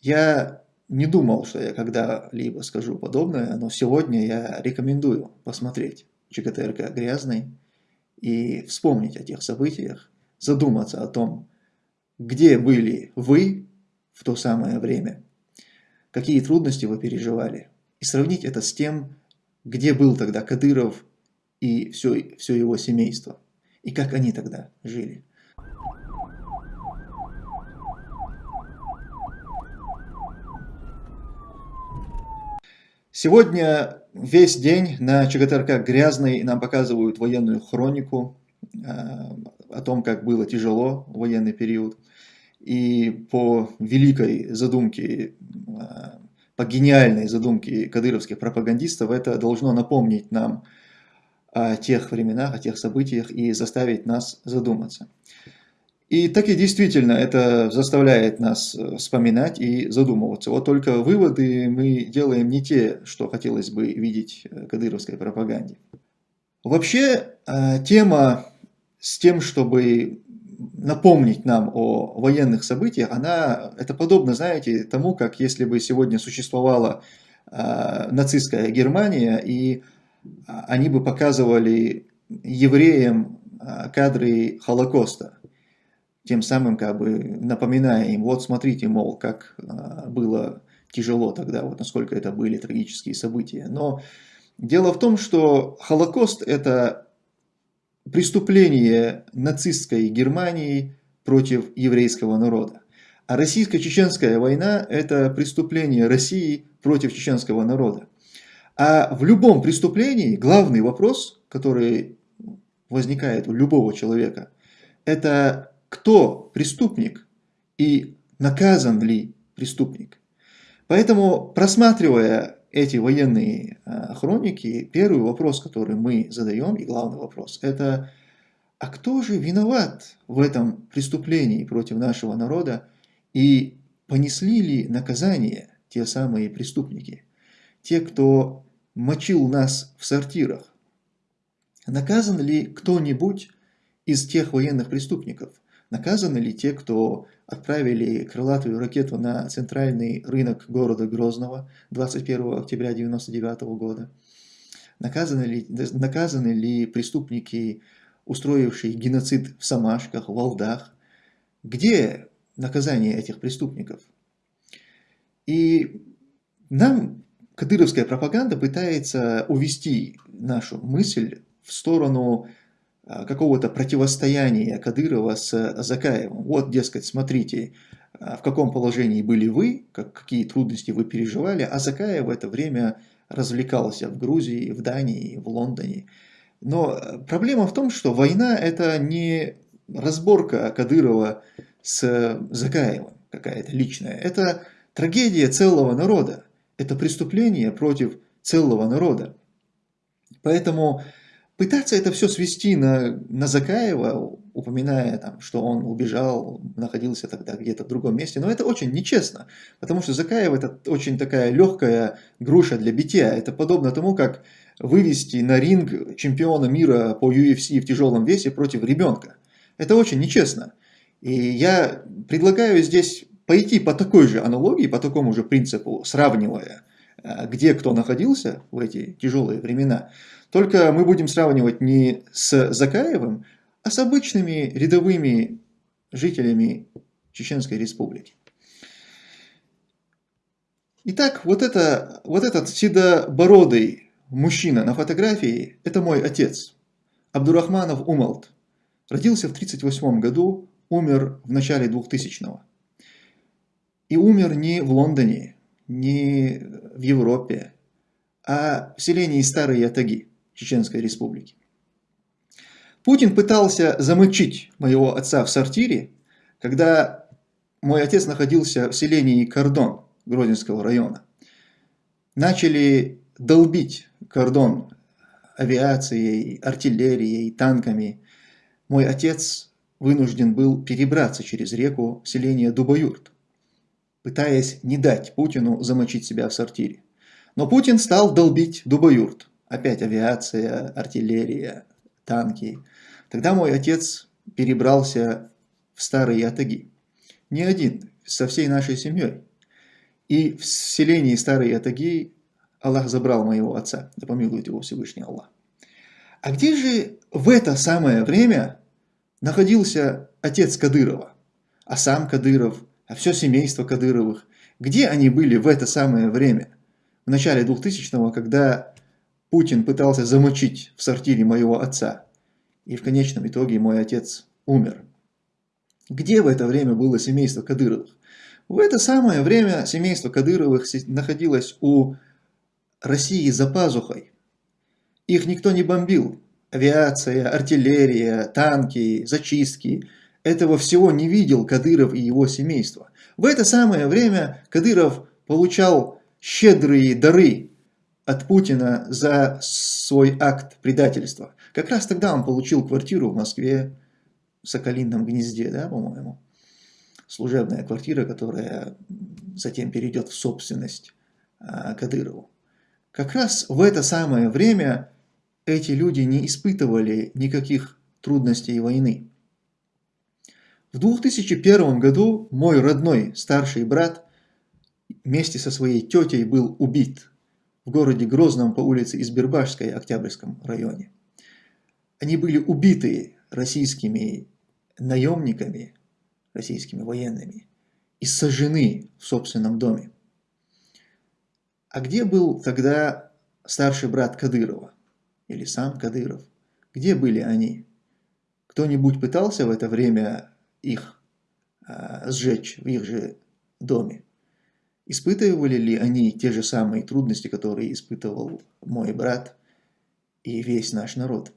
Я не думал, что я когда-либо скажу подобное, но сегодня я рекомендую посмотреть ЧКТРК «Грязный» и вспомнить о тех событиях, задуматься о том, где были вы в то самое время, какие трудности вы переживали, и сравнить это с тем, где был тогда Кадыров и все, все его семейство, и как они тогда жили. Сегодня весь день на ЧГТРК грязный нам показывают военную хронику э, о том, как было тяжело в военный период. И по великой задумке, э, по гениальной задумке кадыровских пропагандистов, это должно напомнить нам о тех временах, о тех событиях и заставить нас задуматься. И так и действительно это заставляет нас э, вспоминать и задумываться. Вот только выводы мы делаем не те, что хотелось бы видеть э, кадыровской пропаганде. Вообще э, тема с тем, чтобы напомнить нам о военных событиях, она, это подобно, знаете, тому, как если бы сегодня существовала нацистская Германия, и они бы показывали евреям кадры Холокоста тем самым как бы напоминая им, вот смотрите, мол, как а, было тяжело тогда, вот насколько это были трагические события. Но дело в том, что Холокост – это преступление нацистской Германии против еврейского народа. А российско-чеченская война – это преступление России против чеченского народа. А в любом преступлении главный вопрос, который возникает у любого человека, это кто преступник и наказан ли преступник. Поэтому, просматривая эти военные а, хроники, первый вопрос, который мы задаем, и главный вопрос, это а кто же виноват в этом преступлении против нашего народа и понесли ли наказание те самые преступники, те, кто мочил нас в сортирах? Наказан ли кто-нибудь из тех военных преступников? Наказаны ли те, кто отправили крылатую ракету на центральный рынок города Грозного 21 октября 1999 года? Наказаны ли, наказаны ли преступники, устроившие геноцид в Самашках, в Валдах? Где наказание этих преступников? И нам кадыровская пропаганда пытается увести нашу мысль в сторону какого-то противостояния Кадырова с Закаевым. Вот, дескать, смотрите, а, в каком положении были вы, как, какие трудности вы переживали, а Закаев в это время развлекался в Грузии, в Дании, в Лондоне. Но э, проблема в том, что война – это не разборка Кадырова с Закаевым какая-то личная. Это трагедия целого народа. Это преступление против целого народа. Поэтому пытаться это все свести на, на Закаева, упоминая, там, что он убежал, находился тогда где-то в другом месте, но это очень нечестно, потому что Закаев это очень такая легкая груша для битья. Это подобно тому, как вывести на ринг чемпиона мира по UFC в тяжелом весе против ребенка. Это очень нечестно. И я предлагаю здесь пойти по такой же аналогии, по такому же принципу, сравнивая, где кто находился в эти тяжелые времена. Только мы будем сравнивать не с Закаевым, а с обычными рядовыми жителями Чеченской Республики. Итак, вот, это, вот этот седобородый мужчина на фотографии – это мой отец, Абдурахманов Умалт. Родился в 1938 году, умер в начале 2000-го. И умер не в Лондоне, не в Европе, а в селении Старые Ятаги. Чеченской Республики. Путин пытался замочить моего отца в сортире, когда мой отец находился в селении Кордон Грозинского района. Начали долбить кордон авиацией, артиллерией, танками. Мой отец вынужден был перебраться через реку в селение Дубоюрт, пытаясь не дать Путину замочить себя в сортире. Но Путин стал долбить Дубоюрт. Опять авиация, артиллерия, танки. Тогда мой отец перебрался в старые ятаги. Не один, со всей нашей семьей. И в селении Старый Атаги Аллах забрал моего отца, да помилует его Всевышний Аллах. А где же в это самое время находился отец Кадырова, а сам Кадыров, а все семейство Кадыровых? Где они были в это самое время? В начале 2000-го, когда Путин пытался замочить в сортире моего отца, и в конечном итоге мой отец умер. Где в это время было семейство Кадыровых? В это самое время семейство Кадыровых находилось у России за пазухой. Их никто не бомбил. Авиация, артиллерия, танки, зачистки. Этого всего не видел Кадыров и его семейство. В это самое время Кадыров получал щедрые дары от Путина за свой акт предательства. Как раз тогда он получил квартиру в Москве, в Соколином гнезде, да, по-моему. Служебная квартира, которая затем перейдет в собственность а, Кадырову. Как раз в это самое время эти люди не испытывали никаких трудностей войны. В 2001 году мой родной старший брат вместе со своей тетей был убит в городе Грозном по улице Избербашской, Октябрьском районе. Они были убиты российскими наемниками, российскими военными, и сожжены в собственном доме. А где был тогда старший брат Кадырова? Или сам Кадыров? Где были они? Кто-нибудь пытался в это время их а, сжечь в их же доме? Испытывали ли они те же самые трудности, которые испытывал мой брат и весь наш народ?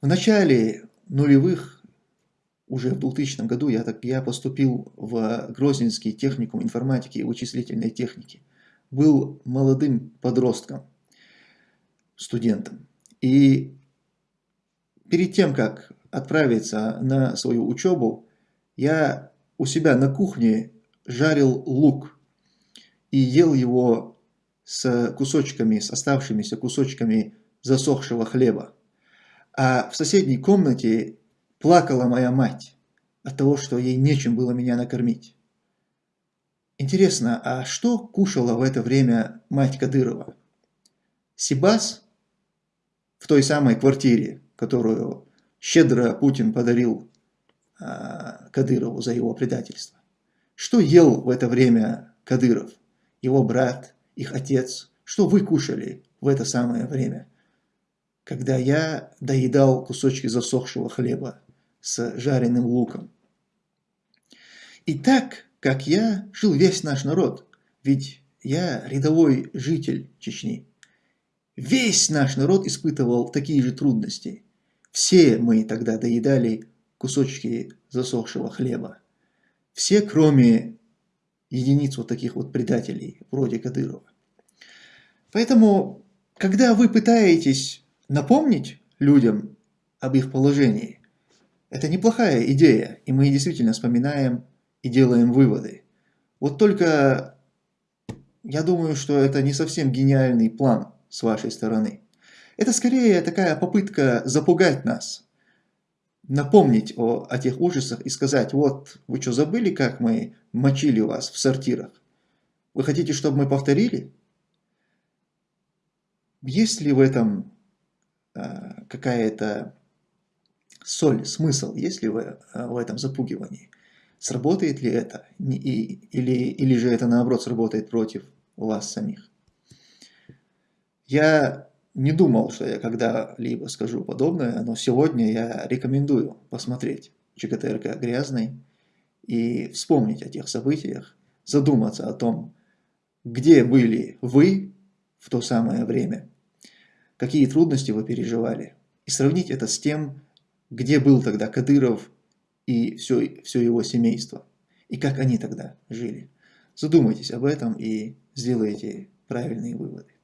В начале нулевых, уже в 2000 году, я, так, я поступил в Грозненский техникум информатики и вычислительной техники. Был молодым подростком, студентом. И перед тем, как отправиться на свою учебу, я у себя на кухне жарил лук и ел его с кусочками, с оставшимися кусочками засохшего хлеба. А в соседней комнате плакала моя мать от того, что ей нечем было меня накормить. Интересно, а что кушала в это время мать Кадырова? Сибас в той самой квартире, которую щедро Путин подарил а, Кадырову за его предательство. Что ел в это время Кадыров, его брат, их отец? Что вы кушали в это самое время? когда я доедал кусочки засохшего хлеба с жареным луком. И так, как я, жил весь наш народ, ведь я рядовой житель Чечни. Весь наш народ испытывал такие же трудности. Все мы тогда доедали кусочки засохшего хлеба. Все, кроме единиц вот таких вот предателей, вроде Кадырова. Поэтому, когда вы пытаетесь напомнить людям об их положении. Это неплохая идея, и мы действительно вспоминаем и делаем выводы. Вот только я думаю, что это не совсем гениальный план с вашей стороны. Это скорее такая попытка запугать нас, напомнить о, о тех ужасах и сказать, вот, вы что, забыли, как мы мочили вас в сортирах? Вы хотите, чтобы мы повторили? Есть ли в этом Э, какая-то соль, смысл, есть ли в, э, в этом запугивании? Сработает ли это? И, или, или же это наоборот сработает против вас самих? Я не думал, что я когда-либо скажу подобное, но сегодня я рекомендую посмотреть ЧКТРК «Грязный» и вспомнить о тех событиях, задуматься о том, где были вы в то самое время, какие трудности вы переживали, и сравнить это с тем, где был тогда Кадыров и все, все его семейство, и как они тогда жили. Задумайтесь об этом и сделайте правильные выводы.